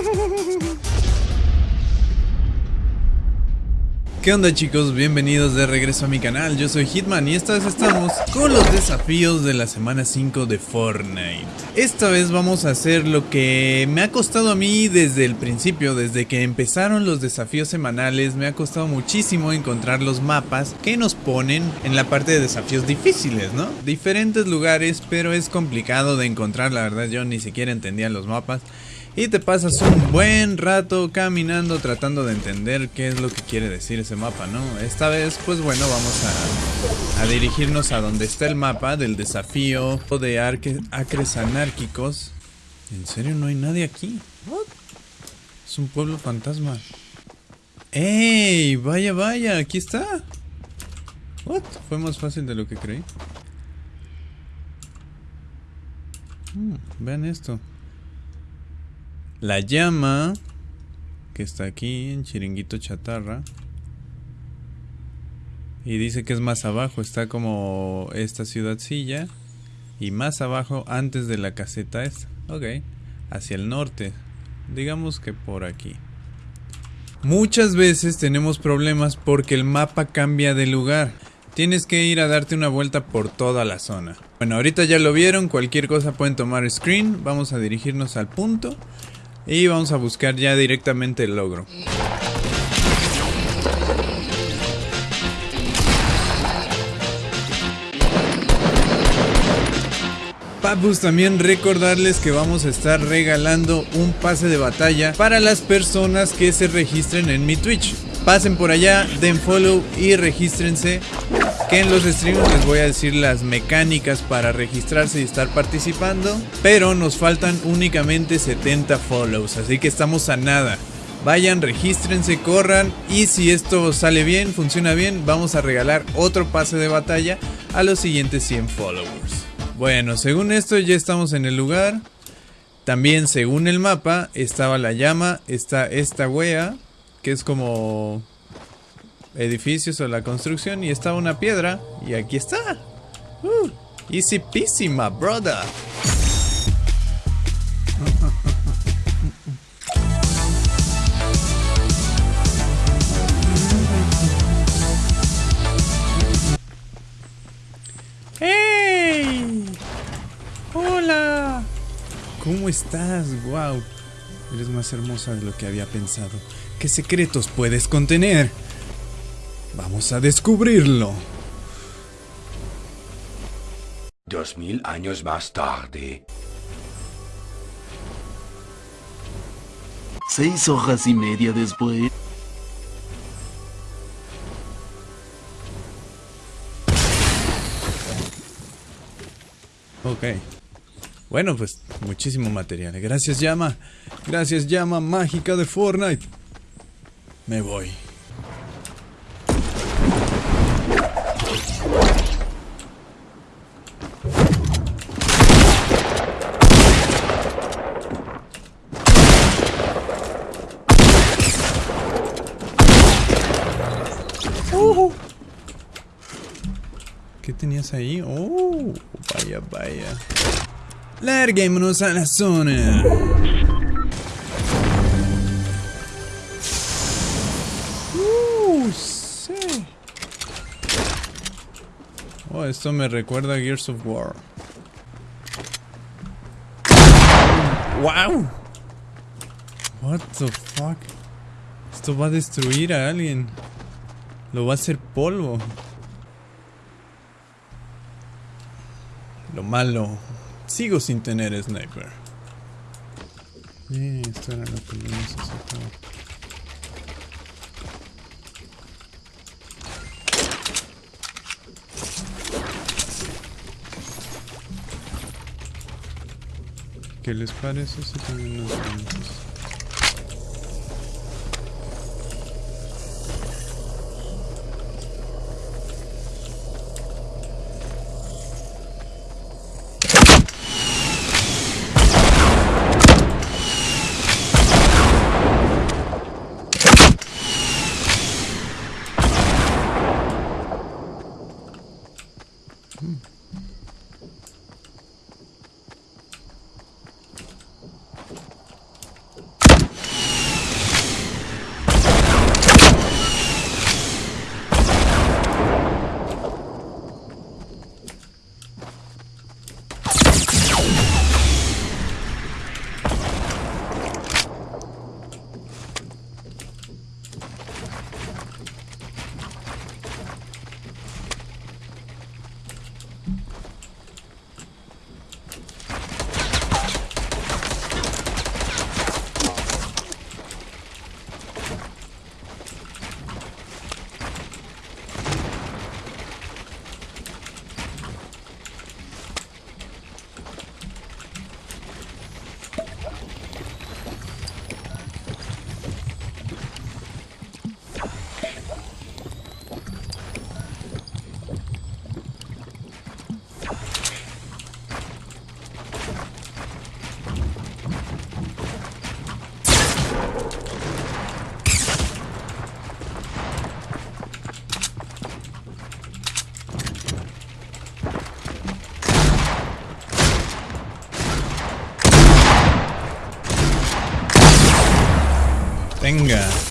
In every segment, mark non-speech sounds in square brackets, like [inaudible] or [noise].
[laughs] ¿Qué onda chicos? Bienvenidos de regreso a mi canal, yo soy Hitman y esta vez estamos con los desafíos de la semana 5 de Fortnite Esta vez vamos a hacer lo que me ha costado a mí desde el principio, desde que empezaron los desafíos semanales Me ha costado muchísimo encontrar los mapas que nos ponen en la parte de desafíos difíciles, ¿no? Diferentes lugares, pero es complicado de encontrar, la verdad yo ni siquiera entendía los mapas y te pasas un buen rato caminando tratando de entender qué es lo que quiere decir ese mapa, ¿no? Esta vez, pues bueno, vamos a, dirigirnos a donde está el mapa del desafío de acres anárquicos. ¿En serio no hay nadie aquí? Es un pueblo fantasma. ¡Ey! Vaya, vaya, aquí está. What? Fue más fácil de lo que creí. Hmm, vean esto. La llama, que está aquí en Chiringuito Chatarra. Y dice que es más abajo, está como esta ciudadcilla. Y más abajo, antes de la caseta esta. Ok, hacia el norte. Digamos que por aquí. Muchas veces tenemos problemas porque el mapa cambia de lugar. Tienes que ir a darte una vuelta por toda la zona. Bueno, ahorita ya lo vieron, cualquier cosa pueden tomar screen. Vamos a dirigirnos al punto. Y vamos a buscar ya directamente el logro. Papus, también recordarles que vamos a estar regalando un pase de batalla para las personas que se registren en mi Twitch. Pasen por allá, den follow y regístrense que en los streams les voy a decir las mecánicas para registrarse y estar participando, pero nos faltan únicamente 70 follows, así que estamos a nada. Vayan, regístrense, corran y si esto sale bien, funciona bien, vamos a regalar otro pase de batalla a los siguientes 100 followers. Bueno, según esto ya estamos en el lugar. También según el mapa estaba la llama, está esta wea, que es como edificios o la construcción y estaba una piedra y aquí está. Uh, easy peasy, my brother. ¡Hey! ¡Hola! ¿Cómo estás? ¡Wow! Eres más hermosa de lo que había pensado. ¿Qué secretos puedes contener? Vamos a descubrirlo. Dos mil años más tarde. Seis hojas y media después. Ok. Bueno, pues muchísimo material. Gracias, llama. Gracias, llama mágica de Fortnite. Me voy. ¿Qué tenías ahí? Oh, vaya, vaya. Larguémonos a la zona. Uh, sí. Oh, esto me recuerda a Gears of War. ¡Wow! What the fuck? Esto va a destruir a alguien. Lo va a hacer polvo. Lo malo. Sigo sin tener sniper. Eh, esto era lo que necesitaba. ¿Qué les parece si también nos vamos? Bazinga.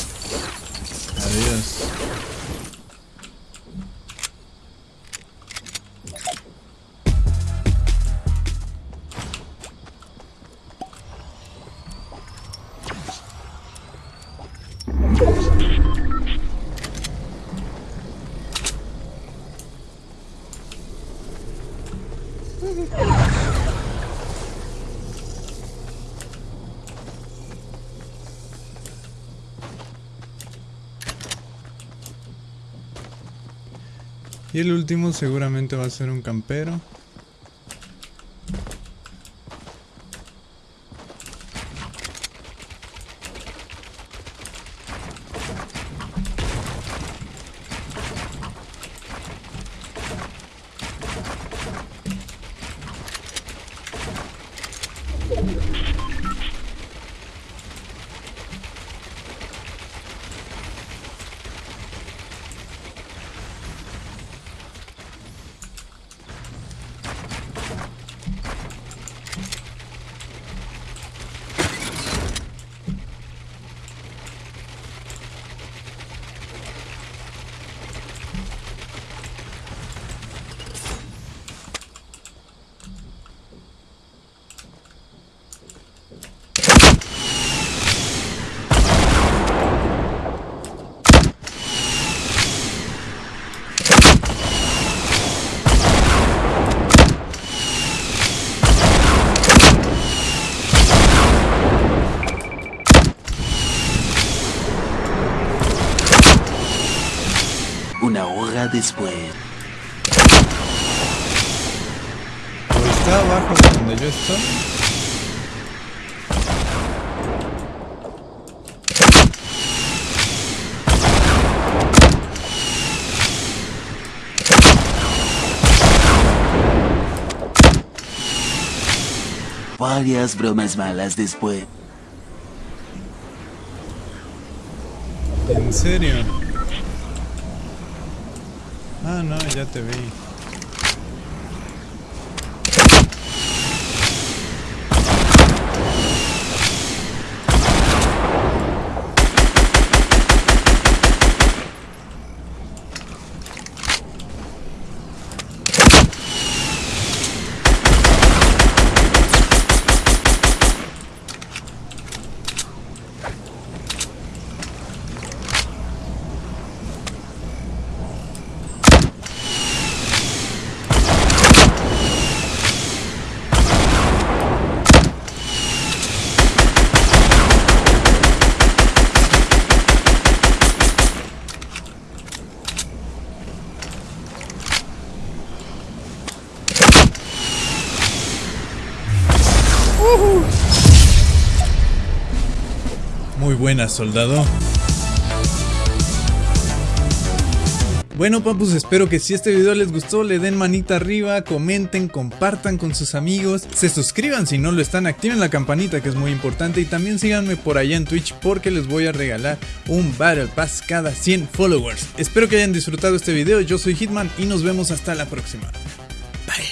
Y el último seguramente va a ser un campero. Una hora después. O está abajo de donde yo estoy. Varias bromas malas después. ¿En serio? Ah, no, ya te vi. Muy buena, soldado. Bueno papus, espero que si este video les gustó le den manita arriba, comenten, compartan con sus amigos, se suscriban si no lo están, activen la campanita que es muy importante y también síganme por allá en Twitch porque les voy a regalar un Battle Pass cada 100 followers. Espero que hayan disfrutado este video, yo soy Hitman y nos vemos hasta la próxima. Bye.